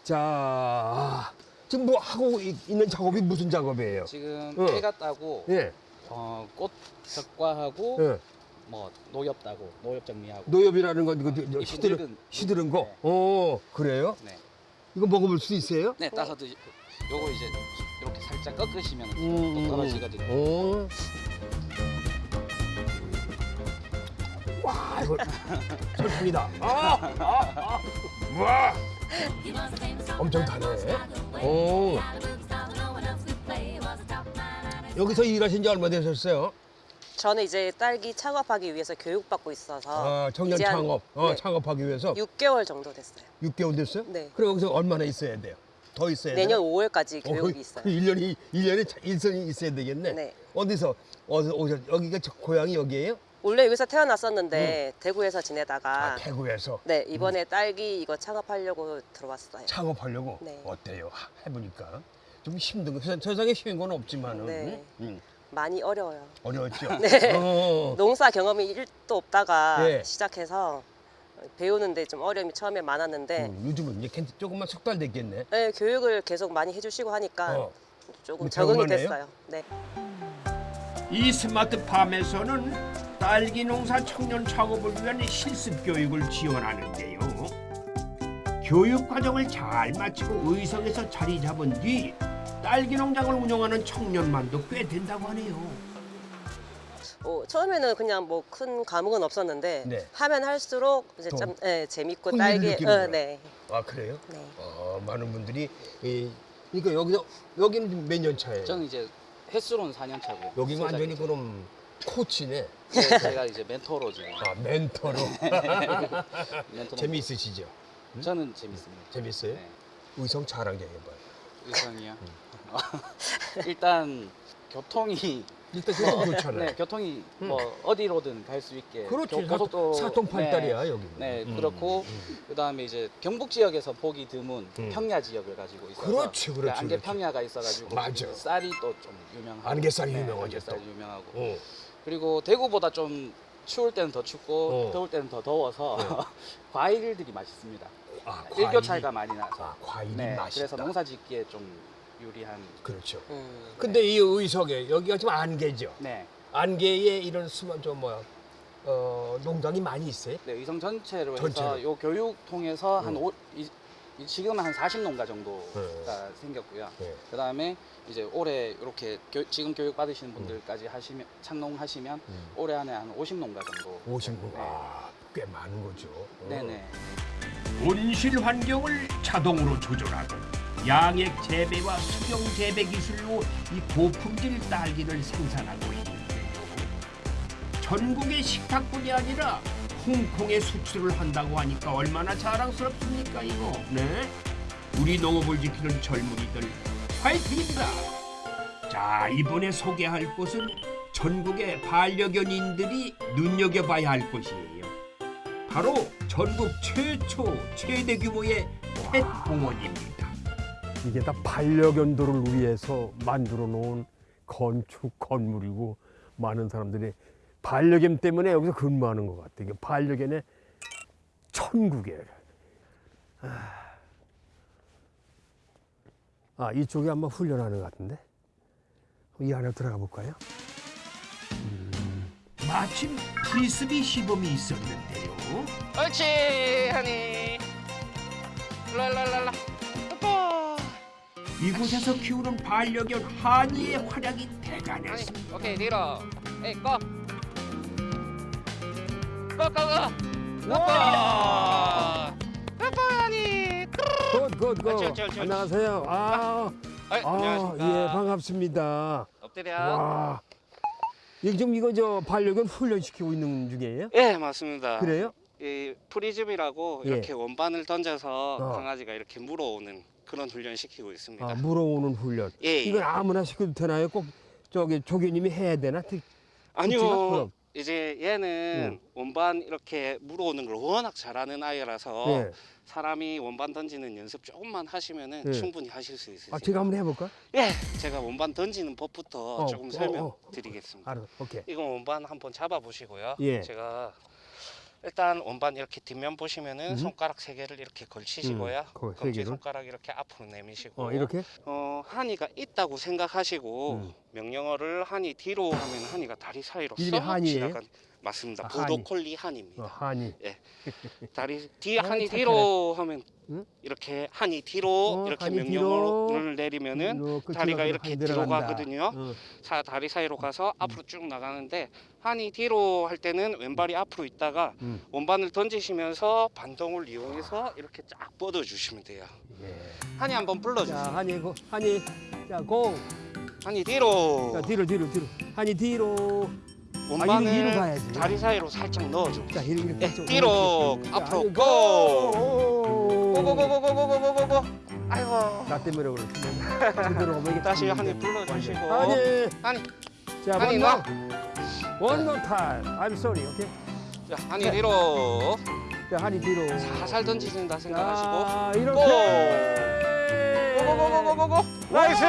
자, 아, 지금 뭐 하고 있- 있는 작업이 무슨 작업이에요? 지금 어. 깨가 따고 예, 어, 꽃 적과하고 예. 뭐 노엽 따고 노엽 정리하고 노엽이라는 건 이거 이 시드른, 늙은- 시드른 거? 네. 어, 그래요? 네. 이거 먹어볼 수 있어요? 네 따서 드시 요거 이제 이렇게 살짝 꺾으시면 음, 또 떨어지거든요. 어. 와, 이거 설탕이다. 아, 아, 아. 와, 엄청 다네. 오. 여기서 일하신 지 얼마 되셨어요? 저는 이제 딸기 창업하기 위해서 교육받고 있어서 아, 청년 이제 한- 창업, 어, 네, 창업하기 위해서 6개월 정도 됐어요. 6개월 됐어요? 네. 그럼 여기서 얼마나 있어야 돼요? 더 있어야 돼요? 내년 5월까지 어, 교육이 있어요. 1년이, 1년이 일선이 있어야 되겠네. 네. 어디서, 어디서 오셨, 여기가 저 고향이 여기예요? 원래 여기서 태어났었는데 대구에서 지내다가 아, 대구에서 네 이번에 딸기 이거 창업하려고 들어왔어요. 창업하려고 네. 어때요? 하- 해보니까 좀 힘든 거 세- 세상에 쉬운 건 없지만은 네. 음, 많이 어려워요. 어려웠죠. 네. 어, 농사 경험이 1도 없다가 네. 시작해서 배우는데 좀 어려움이 처음에 많았는데 음, 요즘은 이제 괜- 조금만 석달 됐겠네. 네, 교육을 계속 많이 해주시고 하니까 어. 조금 뭐 적응이? 됐어요. 네. 이 스마트팜에서는 딸기 농사 청년 창업을 위한 실습 교육을 지원하는데요. 교육 과정을 잘 마치고 의성에서 자리 잡은 뒤 딸기 농장을 운영하는 청년만도 꽤 된다고 하네요. 어, 처음에는 그냥 뭐 큰 감흥은 없었는데 네. 하면 할수록 이제 더좀 예, 재밌고 딸기. 어, 네. 아 그래요? 네. 어, 많은 분들이 이, 그러니까 여기서 여기는 몇 년 차예요? 저는 이제 횟수로는 4년 차고요. 여기가 완전히. 그럼 코치네. 네, 제가 이제 멘토로 지금 아 멘토로. 멘토로 재미있으시죠? 저는 재밌습니다. 재밌어요? 네. 의성 자랑 좀 해봐요. 의성이요. 음. 일단 교통이 일단 그거 좋잖아요. 네, 교통이 뭐 어디로든 갈 수 있게 그렇지. 교- 고속도로 사통팔달이야 네, 여기. 네, 음, 그렇고 음. 그다음에 이제 경북 지역에서 보기 드문 음. 평야 지역을 가지고 있어서 그렇지, 그렇지, 안개. 평야가 있어가지고 맞아. 쌀이 또 좀 유명하고 안개쌀이 네, 유명하죠, 안개쌀이 또. 유명하고 어. 그리고 대구보다 좀 추울 때는 더 춥고 어. 더울 때는 더 더워서 과일들이 맛있습니다. 아, 일교 과일이- 차이가 많이 나서 아, 과일이 네, 맛있다. 그래서 농사짓기에 좀 유리한 그렇죠. 음. 근데 이 의석에 여기가 지금 안개죠. 네. 안개에 이런 수만 저 뭐야 어, 농장이 많이 있어요. 네, 의성 전체로 전체로. 해서 요 교육 통해서 한 음. 오, 이, 지금은 한 40농가 정도가 생겼고요. 네. 그 다음에 이제 올해 이렇게 교- 지금 교육 받으시는 분들까지 하시면 창농하시면 올해 안에 한 50농가 정도. 50구. 아, 꽤 많은 거죠. 어. 네네. 온실 환경을 자동으로 조절하고 양액 재배와 수경 재배 기술로 이 고품질 딸기를 생산하고 있는데요. 전국의 식탁뿐이 아니라 홍콩에 수출을 한다고 하니까 얼마나 자랑스럽습니까 이거? 네? 우리 농업을 지키는 젊은이들 화이팅입니다. 자 이번에 소개할 곳은 전국의 반려견인들이 눈여겨봐야 할 곳이에요. 바로 전국 최초 최대 규모의 펫 공원입니다. 이게 다 반려견들을 위해서 만들어 놓은 건축 건물이고 많은 사람들이 반려견 때문에 여기서 근무하는 것 같아요. 이게 반려견의 천국이에요. 아, 아, 이쪽에 아마 훈련하는 것 같은데 이 안에 들어가 볼까요? 마침 프리스비 시범이 있었는데요. 옳지, 하니. 랄랄랄라. 뽀뽀. 이곳에서 키우는 반려견 하니의 활약이 대단했습니다. 오케이, 뒤로. 에이, go. go, go, go. 뽀뽀. 뽀뽀, 하니. good, good, good. 옳지, 옳지, 옳지. 안녕하세요. 아, 아, 안녕하십니까. 예, 반갑습니다. 엎드려. 와, 지금 이거 저 반려견 훈련시키고 있는 중이에요? 예, 맞습니다. 그래요? 이 frisbee라고 예. 이렇게 원반을 던져서 어. 강아지가 이렇게 물어오는 그런 훈련 시키고 있습니다. 아, 물어오는 훈련. 예, 예. 이건 아무나 시켜도 되나요? 꼭 저기 조교님이 해야 되나? 특-? 아니요. 이제 얘는 원반 이렇게 물어오는 걸 워낙 잘하는 아이라서 예. 사람이 원반 던지는 연습 조금만 하시면은 예. 충분히 하실 수 있으세요. 아, 제가 한번 해볼까? 예, 제가 원반 던지는 법부터 어, 조금 어, 설명드리겠습니다. 알아, 오케이. 이건 원반 한번 잡아보시고요. 예. 제가 일단 원반 이렇게 뒷면 보시면은 음. 손가락 세 개를 이렇게 걸치시고요. 음, 검지? 손가락 이렇게 앞으로 내미시고. 어, 이렇게? 어, 한이가 있다고 생각하시고 음. 명령어를 한이 뒤로 하면 한이가 다리 사이로 쏙? 지나간 맞습니다. 아. 보도콜리 한입니다. 어, 한이. 다리 뒤에 아, 한이. 뒤로 하면 응? 이렇게 한이 뒤로 어, 이렇게 한이 명령어를 내리면은 이렇게 다리가 들어가서 이렇게 한이 뒤로. 가거든요. 어. 사 다리 사이로 가서 앞으로 쭉 나가는데 한이 뒤로 할 때는 왼발이 앞으로 있다가 음. 원반을 던지시면서 반동을 이용해서 이렇게 쫙 뻗어 주시면 돼요. 예. 한이 한번 불러 주세요. 자, 한이, 고, 한이. 자, 고. 한이 뒤로. 자, 뒤로, 뒤로, 뒤로. 한이 뒤로. 원반을 아. 다리 사이로 살짝 넣어줘. 자, 이렇게. 이렇게. 예, 좀, 뒤로. 앞으로 아니, 고. 고. 고고고고고고고고고. 아이고. 나 때문에 그렇지. 제대로 이게 다시 힘들어. 불러주시고. 한이. 한이. 자, 놔. more. One more time. I'm sorry. 오케이. 자, 한이 뒤로. 자, 한이 뒤로. 살살 던지신다 생각하시고. 자, 이렇게. 고고고고고고고. nice.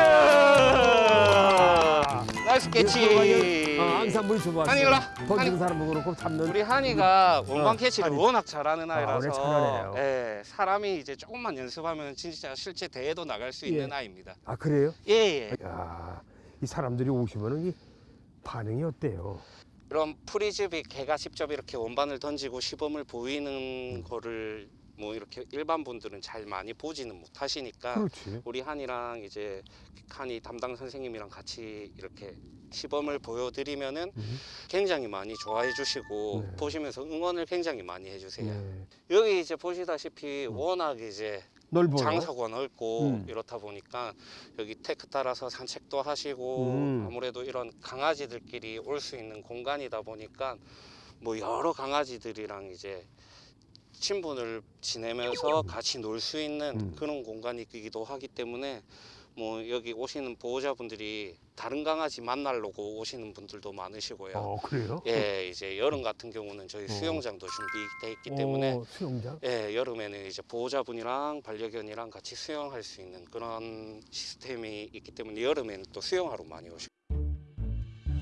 catch. 어, 항상 물 줘봤어. 한이 일로와. 던지는. 사람은 그렇고 잡는. 우리 한이가 어, 원반 catch를 한이. 워낙 잘하는 아, 아이라서 잘하네요. 예, 사람이 이제 조금만 연습하면 진짜 실제 대회도 나갈 수 있는 예. 아이입니다. 아 그래요? 예, 예. 야, 이 사람들이 오시면은 이 반응이 어때요? 이런 프리즈비 개가 직접 이렇게 원반을 던지고 시범을 보이는 거를 뭐 이렇게 일반 분들은 잘 많이 보지는 못하시니까 그렇지. 우리 한이랑 이제 한이 담당 선생님이랑 같이 이렇게 시범을 보여드리면은 음. 굉장히 많이 좋아해 주시고 네. 보시면서 응원을 굉장히 많이 해주세요. 네. 여기 이제 보시다시피 워낙 이제 넓어요. 장소가 넓고 음. 이렇다 보니까 여기 데크 따라서 산책도 하시고 음. 아무래도 이런 강아지들끼리 올 수 있는 공간이다 보니까 뭐 여러 강아지들이랑 이제 친분을 지내면서 같이 놀 수 있는 음. 그런 공간이기도 하기 때문에 뭐 여기 오시는 보호자분들이 다른 강아지 만나려고 오시는 분들도 많으시고요. 어 그래요? 예, 이제 여름 같은 경우는 저희 수영장도 준비돼 있기 때문에 어, 수영장. 예, 여름에는 이제 보호자분이랑 반려견이랑 같이 수영할 수 있는 그런 시스템이 있기 때문에 여름에는 또 수영하러 많이 오시고.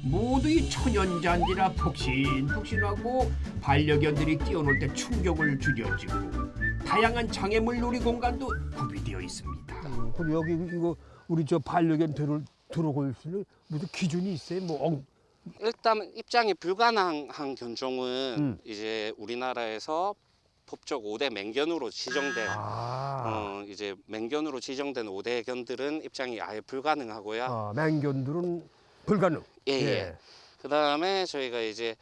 모두 이 천연잔디라 폭신폭신하고 반려견들이 뛰어놀 때 충격을 줄여주고 다양한 장애물 놀이 공간도 구비되어 있습니다. 음, 그리고 여기 이거 우리 저 반려견 들어 들어올 수 있는 무슨 기준이 있어요? 뭐 엉, 일단 입장이 불가능한 견종은 음. 이제 우리나라에서 법적 5대 맹견으로 지정된 아, 어, 이제 맹견으로 지정된 5대 견들은 입장이 아예 불가능하고요. 아 맹견들은 불가능. 예, 예. 그 다음에 저희가 이제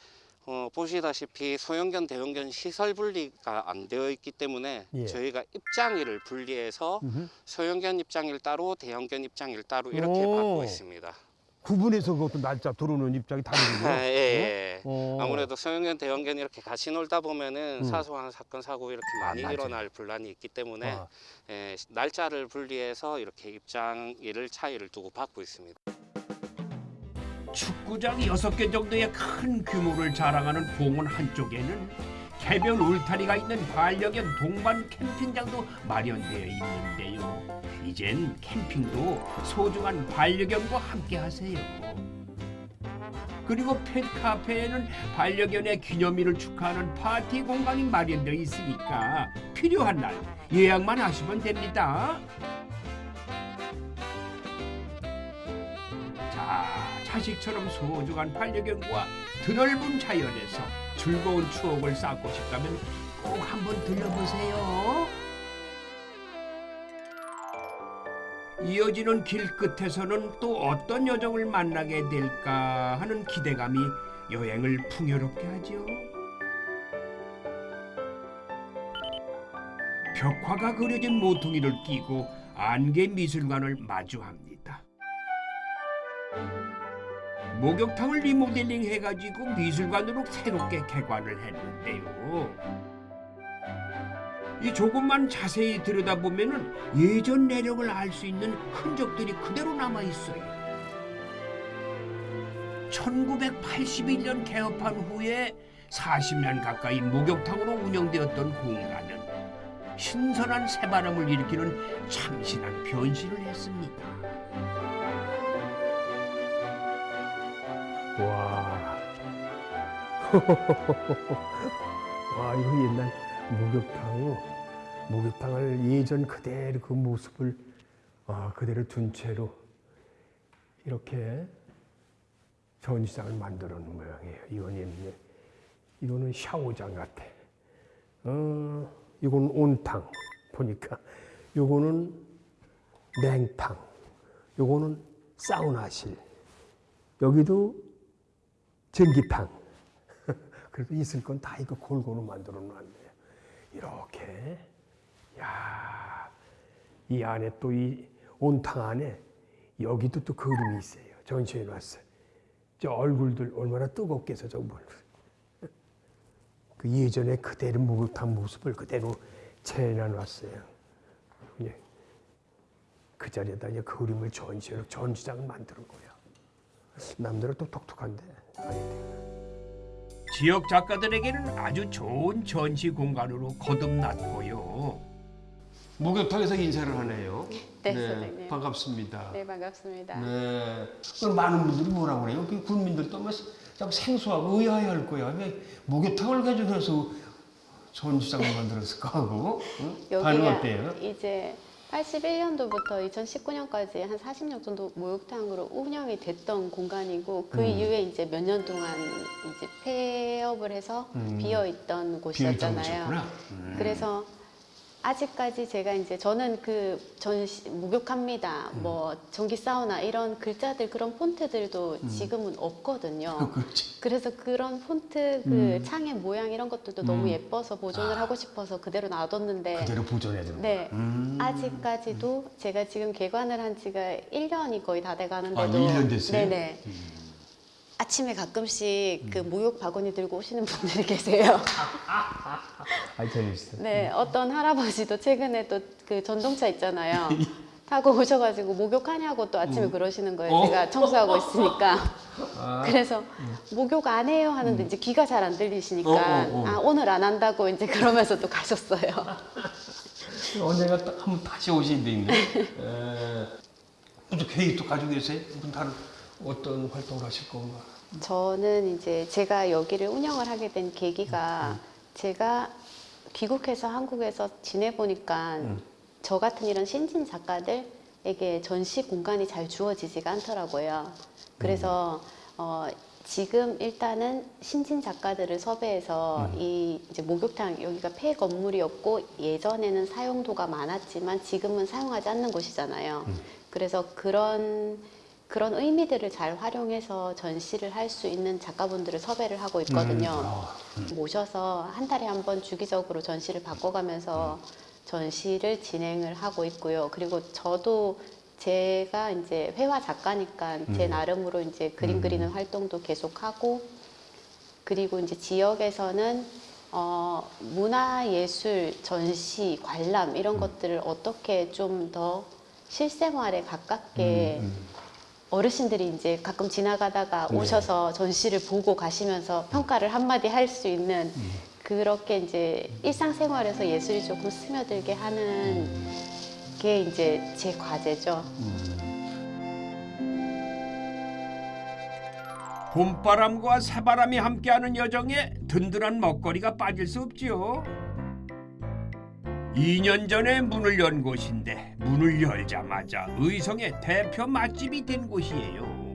어, 보시다시피 소형견, 대형견 시설 분리가 안 되어 있기 때문에 예. 저희가 입장일을 분리해서 음흠. 소형견 입장일 따로, 대형견 입장일 따로 이렇게 오. 받고 있습니다. 구분해서 그것도 날짜 들어오는 입장이 다르군요. 예, 예. 어. 아무래도 소형견, 대형견 이렇게 같이 놀다 보면은 음. 사소한 사건 사고 이렇게 많이 맞아요. 일어날 분란이 있기 때문에 아. 예, 날짜를 분리해서 이렇게 입장일을 차이를 두고 받고 있습니다. 축구장 여섯 개 정도의 큰 규모를 자랑하는 공원 한쪽에는 개별 울타리가 있는 반려견 동반 캠핑장도 마련되어 있는데요. 이젠 캠핑도 소중한 반려견과 함께 하세요. 그리고 펫카페에는 반려견의 기념일을 축하하는 파티 공간이 마련되어 있으니까 필요한 날 예약만 하시면 됩니다. 자, 자식처럼 소중한 반려견과 드넓은 자연에서 즐거운 추억을 쌓고 싶다면 꼭 한번 들려보세요. 이어지는 길 끝에서는 또 어떤 여정을 만나게 될까 하는 기대감이 여행을 풍요롭게 하죠. 벽화가 그려진 모퉁이를 끼고 안개 미술관을 마주합니다. 목욕탕을 리모델링 해가지고 미술관으로 새롭게 개관을 했는데요. 이 조금만 자세히 들여다보면은 예전 내력을 알 수 있는 흔적들이 그대로 남아 있어요. 1981년 개업한 후에 40년 가까이 목욕탕으로 운영되었던 공간은 신선한 새바람을 일으키는 참신한 변신을 했습니다. 와. 와, 이거 옛날 목욕탕, 목욕탕을 예전 그대로 그 모습을 아, 그대로 둔 채로 이렇게 전시장을 만들어 놓은 모양이에요. 이건 이거는 샤워장 같아. 어, 이건 온탕 보니까, 요거는 냉탕, 요거는 사우나실, 여기도 전기탕. 그래도 있을 건 다 이거 골고루 만들어 놨네요. 이렇게. 야, 이 안에 또 이 온탕 안에 여기도 또 그림이 있어요. 전시해 놨어요. 저 얼굴들 얼마나 저 뭘. 그 예전에 그대로 목욕탕 모습을 그대로 재현해 놨어요. 그 자리에다 그림을 전시해 전시장을 만드는 거예요. 남들은 또 독특한데. 지역 작가들에게는 아주 좋은 전시 공간으로 거듭났고요. 목욕탕에서 인사를 하네요. 네, 선생님. 반갑습니다. 네, 반갑습니다. 네. 그럼 많은 분들이 뭐라고 그래요? 그 국민들도 뭐참 생소하고 의아해할 거야. 왜 목욕탕을 가져가서 전시장을 만들었을까 하고 응? 반응 어때요? 이제 81년도부터 2019년까지 한 40년 정도 목욕탕으로 운영이 됐던 공간이고 그 음. 이후에 이제 몇 년 동안 이제 폐업을 해서 음. 비어 있던 곳이었잖아요. 곳이었구나. 음. 그래서 아직까지 제가 이제 저는 그 전시 목욕합니다. 음. 뭐 전기 사우나 이런 글자들 그런 폰트들도 음. 지금은 없거든요. 그렇지. 그래서 그런 폰트 그 음. 창의 모양 이런 것들도 너무 음. 예뻐서 보존을 하고 싶어서 그대로 놔뒀는데 그대로 보존해야 되는. 네. 음. 아직까지도 제가 지금 개관을 한 지가 1년이 거의 다 돼 가는데도 아, 1년 됐어요? 음. 네네. 아침에 가끔씩 그 목욕 바구니 들고 오시는 분들이 계세요. 아, 재밌어. 네, 어떤 할아버지도 최근에 또 그 전동차 있잖아요. 타고 오셔가지고 목욕하냐고 또 아침에 음. 그러시는 거예요. 어? 제가 청소하고 있으니까. 아. 그래서 목욕 안 해요 하는데 이제 귀가 잘 안 들리시니까 어, 어, 어. 아 오늘 안 한다고 이제 그러면서 또 가셨어요. 언젠가 또 한번 다시 오시면 되겠네. 에, 무슨 계획도 가지고 계세요? 다른 어떤 활동을 하실 건가? 저는 이제 제가 여기를 운영을 하게 된 계기가 제가 귀국해서 한국에서 지내보니까 음. 저 같은 이런 신진 작가들에게 전시 공간이 잘 주어지지가 않더라고요. 그래서 어, 지금 일단은 신진 작가들을 섭외해서 이 이제 목욕탕 여기가 폐 건물이었고 예전에는 사용도가 많았지만 지금은 사용하지 않는 곳이잖아요. 그래서 그런 그런 의미들을 잘 활용해서 전시를 할 수 있는 작가분들을 섭외를 하고 있거든요. 모셔서 한 달에 한 번 주기적으로 전시를 바꿔가면서 전시를 진행을 하고 있고요. 그리고 저도 제가 이제 회화 작가니까 제 음. 나름으로 이제 그림 음. 그리는 활동도 계속하고 그리고 이제 지역에서는 어, 문화 예술 전시 관람 이런 것들을 어떻게 좀 더 실생활에 가깝게 어르신들이 이제 가끔 지나가다가 네. 오셔서 전시를 보고 가시면서 평가를 한마디 할 수 있는 그렇게 이제 일상생활에서 예술이 조금 스며들게 하는 게 이제 제 과제죠. 봄바람과 새바람이 함께하는 여정에 든든한 먹거리가 빠질 수 없지요. 2년 전에 문을 연 곳인데 문을 열자마자 의성의 대표 맛집이 된 곳이에요.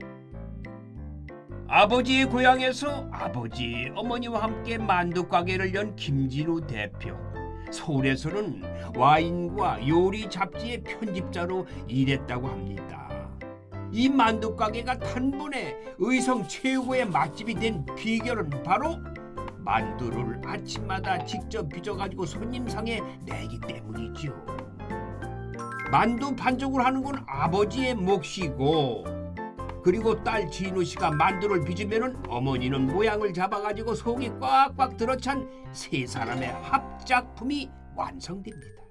아버지의 고향에서 아버지, 어머니와 함께 만두 가게를 연 김진우 대표. 서울에서는 와인과 요리 잡지의 편집자로 일했다고 합니다. 이 만두 가게가 단번에 의성 최고의 맛집이 된 비결은 바로 만두를 아침마다 직접 빚어가지고 손님상에 내기 때문이죠. 만두 반죽을 하는 건 아버지의 몫이고 그리고 딸 진우 씨가 만두를 빚으면은 어머니는 모양을 잡아가지고 속이 꽉꽉 들어찬 세 사람의 합작품이 완성됩니다.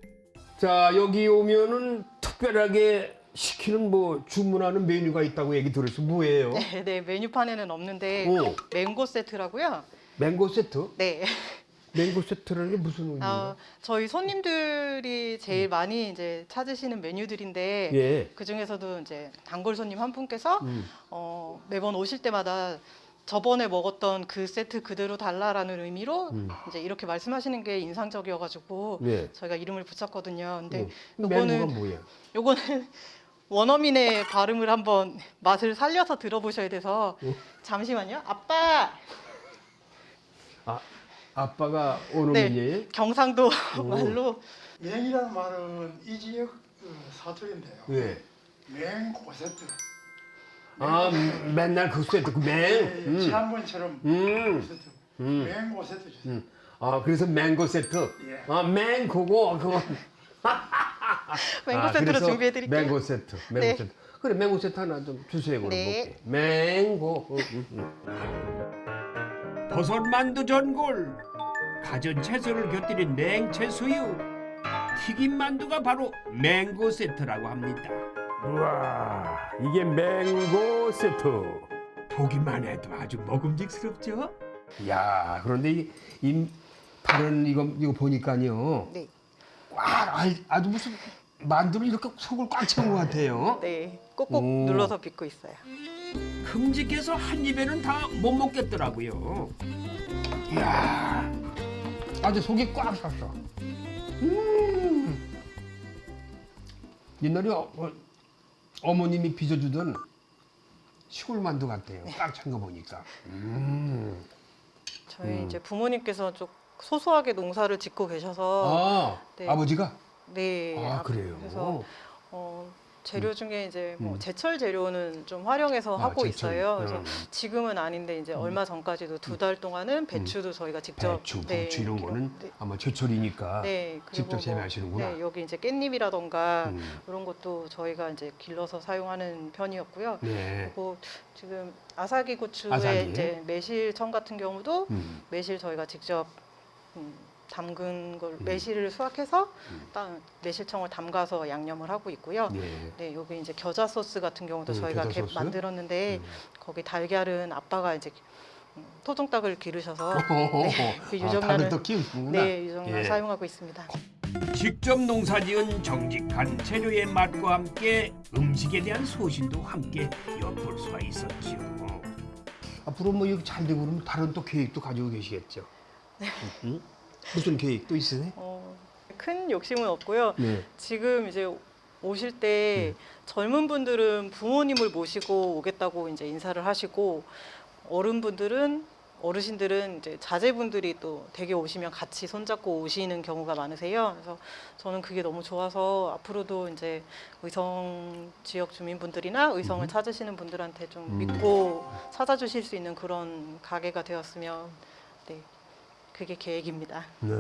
자 여기 오면은 특별하게 시키는 뭐 주문하는 메뉴가 있다고 얘기 들었어 뭐예요? 네, 네 메뉴판에는 없는데 오. 맹고 세트라고요. 맹고 세트? 네. 맹고 세트라는 게 무슨 의미예요? 어, 저희 손님들이 제일 많이 이제 찾으시는 메뉴들인데 예. 그 중에서도 이제 단골 손님 한 분께서 음. 어, 매번 오실 때마다 저번에 먹었던 그 세트 그대로 달라라는 의미로 음. 이제 이렇게 말씀하시는 게 인상적이어가지고 네. 저희가 이름을 붙였거든요. 근데 어, 맹고가 요거는 뭐예요? 요거는 원어민의 발음을 한번 맛을 살려서 들어보셔야 돼서 어? 잠시만요. 아빠. 아 아빠가 오는 네? 경상도 오. 말로 맹이라는 말은 이 지역 그 사투리인데요. 네. 맹 고세트. 아 음, 맨날 그 세트 그 맹. 음. 지난번처럼 음. 고세트. 음. 맹 고세트 주세요. 음. 아 그래서 맹고 세트. 예. 아 맹고고 그거. 맹고 세트로 그래서 준비해 드릴게요. 맹고 세트. 맹고 네. 세트. 그래 맹고 세트 하나 좀 주세요 그럼 네. 먹게. 맹고. 음, 음, 버섯 만두 전골, 가전 채소를 곁들인 냉채 수유, 튀김 만두가 바로 맹고 세트라고 합니다. 우와 이게 맹고 세트. 보기만 해도 아주 먹음직스럽죠? 야 그런데 이, 이 다른 이거 이거 보니까요. 네. 와 아, 아주 무슨 만두를 이렇게 속을 꽉 채운 것 같아요. 네, 꼭꼭 오. 눌러서 빚고 있어요. 큼직해서 한 입에는 다 못 먹겠더라고요. 이야 아주 속이 꽉 찼어. 음. 옛날에 어, 머님이 빚어주던 시골 만두 같아요. 꽉 찬 거 보니까. 음. 저희 음. 이제 부모님께서 좀 소소하게 농사를 짓고 계셔서 아 네. 아버지가 네. 아, 아, 그래요? 그래서 어, 재료 중에 이제 뭐 음. 제철 재료는 좀 활용해서 아, 하고 제철. 있어요. 그래서 음. 지금은 아닌데 이제 얼마 전까지도 두 달 동안은 배추도 저희가 직접 배추, 네, 부추 이런 거는 네. 아마 제철이니까 네, 직접 뭐, 재배하시는구나. 네, 여기 이제 깻잎이라던가 음. 이런 것도 저희가 이제 길러서 사용하는 편이었고요. 네. 그리고 지금 아사기 고추의 아사기. 이제 매실청 같은 경우도 음. 매실 저희가 직접 음, 담근 걸 음. 매실을 수확해서 땅 매실청을 담가서 양념을 하고 있고요. 네. 네, 여기 이제 겨자 소스 같은 경우도 음, 저희가 겨자 소스? 만들었는데 음. 거기 달걀은 아빠가 이제 음, 토종닭을 기르셔서. 네, 그 아, 유정란을 키우시는구나. 네, 유정란 예. 사용하고 있습니다. 직접 농사지은 정직한 재료의 맛과 함께 음식에 대한 소신도 함께 엿볼 수가 있었지요. 앞으로 뭐 이렇게 잘 되고 그러면 다른 또 계획도 가지고 계시겠죠. 응? 무슨 계획도 있으세요? 어, 큰 욕심은 없고요. 네. 지금 이제 오실 때 젊은 분들은 부모님을 모시고 오겠다고 이제 인사를 하시고 어른분들은 어르신들은 이제 자제분들이 또 댁에 오시면 같이 손잡고 오시는 경우가 많으세요. 그래서 저는 그게 너무 좋아서 앞으로도 이제 의성 지역 주민분들이나 의성을 찾으시는 분들한테 좀 음. 믿고 찾아주실 수 있는 그런 가게가 되었으면 네 그게 계획입니다. 네.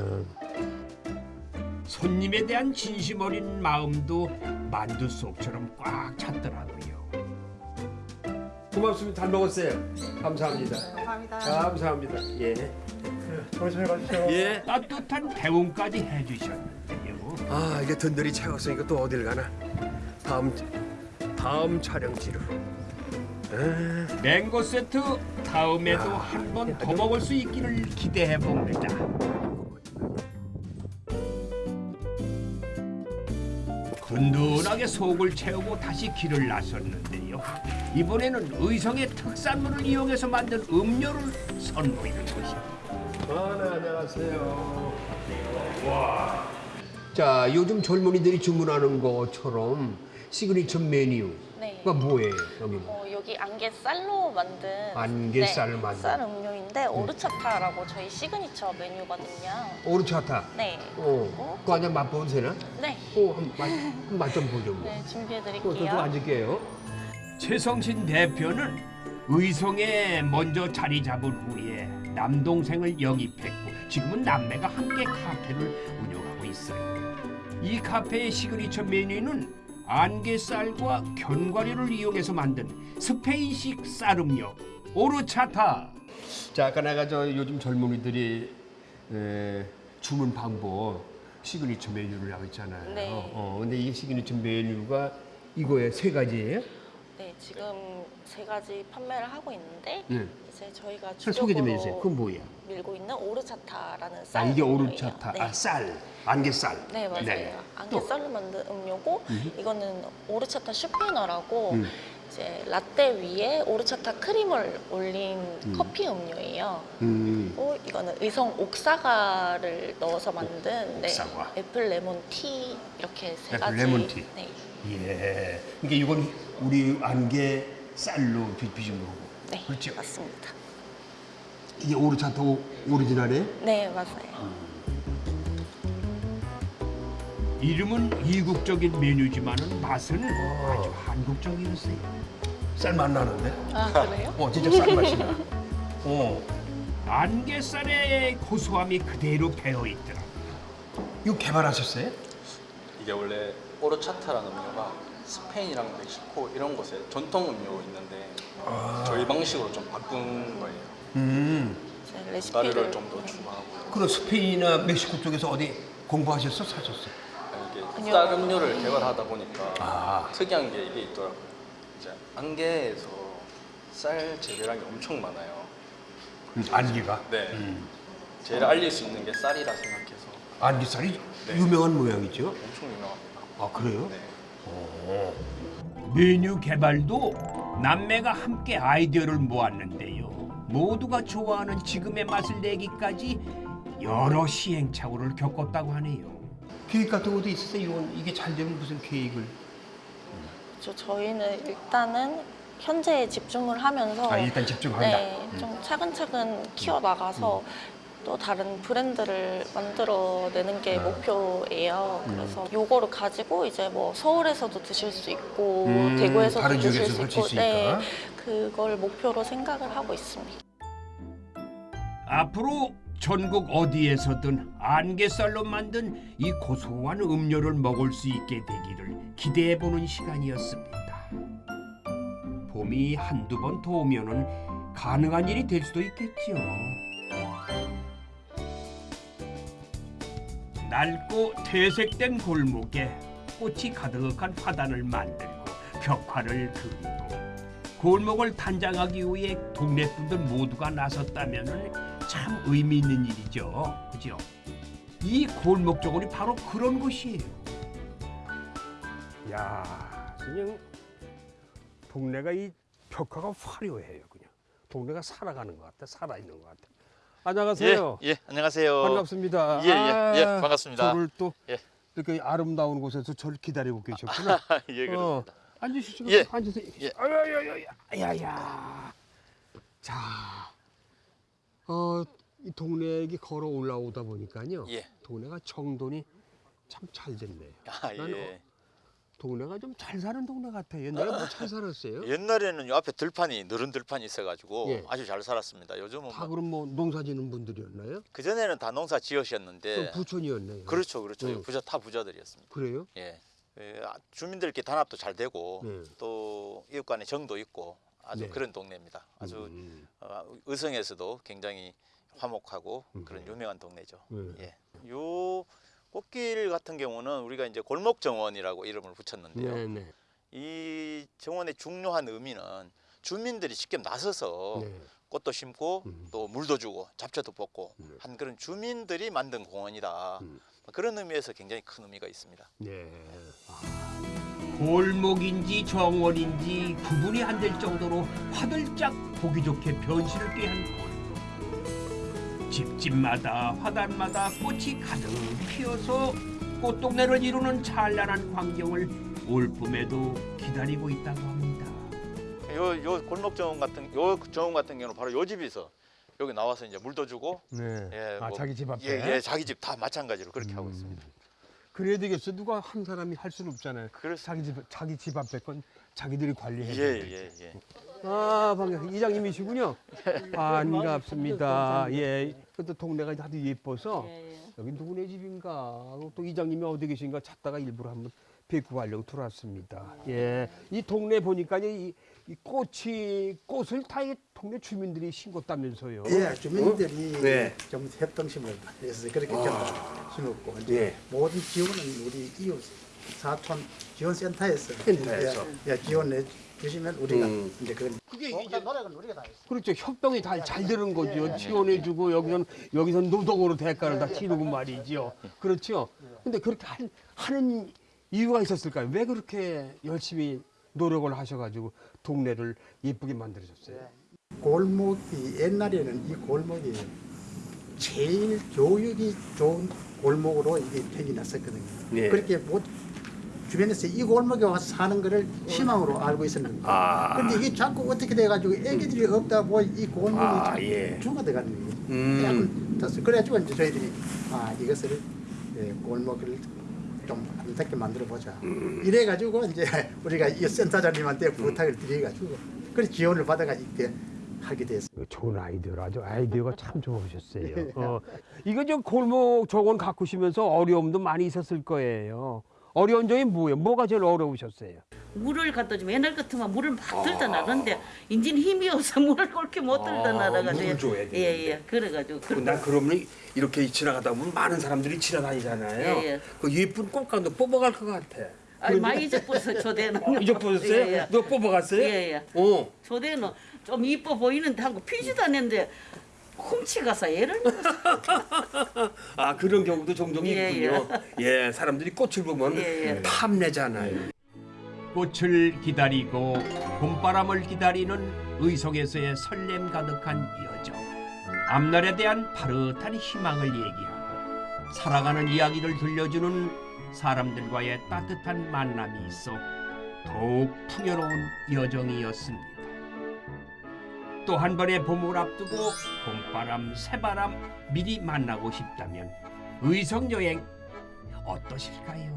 손님에 대한 진심 어린 마음도 만두 속처럼 꽉 찼더라고요. 고맙습니다. 잘 먹었어요. 감사합니다. 감사합니다. 감사합니다. 예. 조심히 가십시오. 예. 따뜻한 대웅까지 해주셨는데요. 아 이게 든든히 채웠으니까 또 어딜 가나. 다음 다음 촬영지로. 에. 맹고 세트 다음에도 한 번 더 먹을 수 있기를 기대해 봅니다. 든든하게 속을 채우고 다시 길을 나섰는데요. 이번에는 의성의 특산물을 이용해서 만든 음료를 선보이는 곳입니다. 아, 네, 안녕하세요. 와. 자, 요즘 젊은이들이 주문하는 것처럼 시그니처 메뉴가 네. 뭐예요, 여기는? 어, 여기 안계쌀로 만든 안계쌀 네, 만든. 쌀 음료인데 오르차타라고 저희 시그니처 메뉴거든요. 오르차타. 네. 어, 그거 한잔 맛보면 되나? 네. 어, 한맛좀 보죠. 뭐. 네, 어, 저도 준비해드릴게요. 앉을게요. 최성신 대표는 의성에 먼저 자리 잡은 후에 남동생을 영입했고 지금은 남매가 함께 카페를 운영하고 있어요. 이 카페의 시그니처 메뉴는 안계쌀과 견과류를 이용해서 만든 스페인식 쌀음료 오르차타. 자, 아까 내가 저 요즘 젊은이들이 에, 주문 방법 시그니처 메뉴를 하고 있잖아요. 네. 어, 근데 이 시그니처 메뉴가 이거에 세 가지예요? 네, 지금 세 가지 판매를 하고 있는데 네. 이제 저희가 잘 소개 좀 해주세요. 그건 뭐예요? 밀고 있는 오르차타라는 아, 쌀 이게 음료예요. 오르차타. 네. 아, 쌀. 안계쌀. 네 맞아요. 네. 또? 안계쌀로 만든 음료고 음. 이거는 오르차타 슈페너라고 음. 이제 라떼 위에 오르차타 크림을 올린 음. 커피 음료예요. 음. 그리고 이거는 의성 옥사과를 넣어서 만든 네, 옥사과. 애플 레몬 티 이렇게 세 애플 가지. 레몬 티. 네. 예. 그러니까 이건 우리 안개 쌀로 비- 빚은 거고. 네, 그렇죠. 맞습니다. 이게 오르차타 오- 오리지널이에요? 네, 맞아요. 이름은 이국적인 메뉴지만은 맛은 아주 한국적이었어요. 쌀맛 나는데? 아, 그래요? 어, 진짜 쌀 맛이 나. 어. 안개쌀의 고소함이 그대로 배어 있더라. 이거 개발하셨어요? 이게 원래 오르차타라는 음료가 스페인이랑 멕시코 이런 곳에 전통 음료 있는데 아. 저희 방식으로 좀 바꾼 거예요. 음. 가루를 좀 더 추가하고 그럼 스페인이나 멕시코 쪽에서 어디 공부하셨어? 사셨어? 이게 쌀 음료를 개발하다 보니까 아. 특이한 게 이게 있더라고요. 이제 안개에서 쌀 재배량이 엄청 많아요. 음, 안개가? 네. 음. 제일 알릴 수 있는 게 쌀이라 생각해서 안개쌀이 네. 유명한 모양이죠? 엄청 유명합니다. 아, 그래요? 네. 어. 메뉴 개발도 남매가 함께 아이디어를 모았는데요. 모두가 좋아하는 지금의 맛을 내기까지 여러 시행착오를 겪었다고 하네요. 계획 같은 것도 있었어요? 이건 이게 잘 되면 무슨 계획을? 저 저희는 일단은 현재에 집중을 하면서 아, 일단 집중한다. 네, 음. 좀 차근차근 키워 나가서 또 다른 브랜드를 만들어내는 게 아. 목표예요. 음. 그래서 요거를 가지고 이제 뭐 서울에서도 드실 수 있고 음, 대구에서도 다른 드실 수 있고 수 네. 그걸 목표로 생각을 하고 있습니다. 앞으로 전국 어디에서든 안개쌀로 만든 이 고소한 음료를 먹을 수 있게 되기를 기대해 보는 시간이었습니다. 봄이 한두 번 더 오면 은 가능한 일이 될 수도 있겠죠. 낡고 퇴색된 골목에 꽃이 가득한 화단을 만들고 벽화를 그리고 골목을 단장하기 위해 동네 분들 모두가 나섰다면 참 의미 있는 일이죠. 그죠? 이 골목 쪽은 바로 그런 곳이에요. 야, 그냥 동네가 이 벽화가 화려해요. 그냥 동네가 살아가는 것 같아, 살아 있는 것 같아. 안녕하세요. 예, 예, 안녕하세요. 반갑습니다. 예, 예, 예, 아, 반갑습니다. 저를 또 예. 이렇게 아름다운 곳에서 저를 기다리고 계셨구나. 예, 그렇습니다. 어, 앉으시죠. 예. 앉으세요. 예. 아야야야야, 야야. 자, 어, 이 동네에 걸어 올라오다 보니까요. 예. 동네가 정돈이 참 잘 됐네요. 아, 난 예. 동네가 좀 잘 사는 동네 같아요. 옛날에 뭐 잘 살았어요? 옛날에는 요 앞에 들판이 느른 들판이 있어가지고 예. 아주 잘 살았습니다. 요즘은 다 뭐, 그럼 뭐 농사 짓는 분들이었나요? 그 전에는 다 농사 지으셨는데 부촌이었네요. 그렇죠, 그렇죠. 네. 부자 타 부자들이었습니다. 그래요? 예. 예, 아, 주민들끼리 단합도 잘 되고 네. 또 이웃 간의 정도 있고 아주 네. 그런 동네입니다. 아주 음. 어, 의성에서도 굉장히 화목하고 그런 유명한 동네죠. 네. 예. 요 꽃길 같은 경우는 우리가 이제 골목 정원이라고 이름을 붙였는데요. 네, 네. 이 정원의 중요한 의미는 주민들이 직접 나서서 네. 꽃도 심고 음. 또 물도 주고 잡초도 뽑고 한 그런 주민들이 만든 공원이다. 음. 그런 의미에서 굉장히 큰 의미가 있습니다. 네. 골목인지 정원인지 구분이 안 될 정도로 화들짝 보기 좋게 변신을 꾀한 골목. 집집마다 화단마다 꽃이 가득 피어서 꽃동네를 이루는 찬란한 광경을 올 봄에도 기다리고 있다고 합니다. 요, 요 골목 정원 같은 요 정원 같은 경우는 바로 요 집에서 여기 나와서 이제 물도 주고 네. 예, 아, 자기 집 앞에? 예, 예, 자기 집 다 마찬가지로 그렇게 하고 있습니다. 그래야 되겠어. 누가 한 사람이 할 수는 없잖아요. 자기 집 자기 집 앞에 건 자기들이 관리해. 예, 예, 예. 아, 반갑 이장님이시군요. 반갑습니다. 예. 그것도 동네가 아주 예뻐서 여기 누구네 집인가 하고 또 이장님이 어디 계신가 찾다가 일부러 한번 뵙고 가려고 들어왔습니다. 예. 이 동네 보니까 이, 이 꽃이 꽃을 다 이 동네 주민들이 심었다면서요. 예, 주민들이 어? 네. 좀 협동심을 해서 그렇게 좀 심었고 이제 예. 모든 지원은 우리 이웃 사촌 지원센터에서 센터에서. 예, 예, 지원해 주시면 우리가 음. 이제 그런 그게 이제 노력은 우리가 다 했어요. 그렇죠. 협동이 다 잘 되는 거죠. 지원해주고 여기선 여기선 노동으로 대가를 다 치르고 말이죠. 그렇죠. 근데 그렇게 한, 하는 이유가 있었을까요? 왜 그렇게 열심히 노력을 하셔가지고 동네를 예쁘게 만들어줬어요? 골목이 옛날에는 이 골목이 제일 교육이 좋은 골목으로 이게 팽이 났었거든요. 네. 그렇게 뭐 주변에서 이 골목에 와서 사는 거를 희망으로 알고 있었는데 아. 근데 이게 자꾸 어떻게 돼가지고 애기들이 없다고 이 골목이 아, 자꾸 예. 죽어들어가는 거예요. 음. 그래가지고 이제 저희들이 아 이것을 예, 골목을 좀 아름답게 만들어 보자. 음. 이래가지고 이제 우리가 이 센터장님한테 부탁을 드려가지고 그래 지원을 받아가지고 이렇게 하게 됐어요. 좋은 아이디어라. 아주 아이디어가 참 좋으셨어요. 어, 이거 저 골목 저건 가꾸시면서 어려움도 많이 있었을 거예요. 어려운 점이 뭐예요? 뭐가 제일 어려우셨어요? 물을 갖다 주면 옛날 같으면 물을 막 들다 나는데 인진 힘이 없어 물을 그렇게 못 들다 아, 나가지고 물을 줘야 되는데. 예예 그래가지고 그, 나 그러면 이렇게 지나가다 보면 많은 사람들이 지나다니잖아요. 예, 예. 그 예쁜 꽃감도 뽑아갈 것 같아. 아니 많이 잊어버렸어 조대는 잊어버렸어요? 예, 예. 너 뽑아갔어요? 예예 어. 조대는 좀 이뻐 보이는데 하고 피지도 않는데 훔치 가서 얘를 아 그런 경우도 종종 예, 있군요. 예, 사람들이 꽃을 보면 예, 예. 탐내잖아요. 꽃을 기다리고 봄바람을 기다리는 의성에서의 설렘 가득한 여정. 앞날에 대한 파릇한 희망을 얘기하고 살아가는 이야기를 들려주는 사람들과의 따뜻한 만남이 있어 더욱 풍요로운 여정이었습니다. 또 한 번의 봄을 앞두고 봄바람, 새바람 미리 만나고 싶다면 의성 여행 어떠실까요?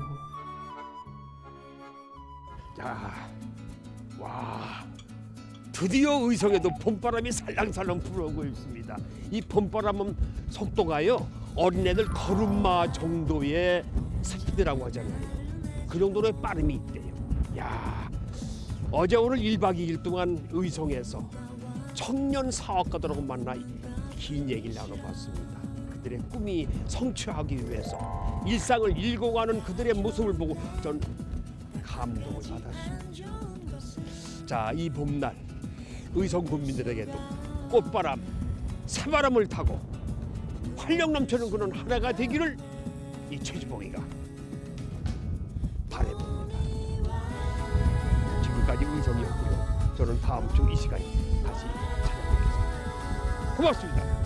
야, 와, 드디어 의성에도 봄바람이 살랑살랑 불어오고 있습니다. 이 봄바람은 속도가요 어린애들 걸음마 정도의 스피드라고 하잖아요. 그 정도의 빠름이 있대요. 야, 어제 오늘 1박 2일 동안 의성에서 청년 사업가들하고 만나 긴 얘기를 나눠봤습니다. 그들의 꿈이 성취하기 위해서 일상을 일궈가는 그들의 모습을 보고 전 감동을 받았습니다. 자, 이 봄날 의성 국민들에게도 꽃바람, 새바람을 타고 활력 넘치는 그런 하나가 되기를 이 최주봉이가 바라봅니다. 지금까지 의성이었고요. 저는 다음 주 이 시간에 고맙습니다.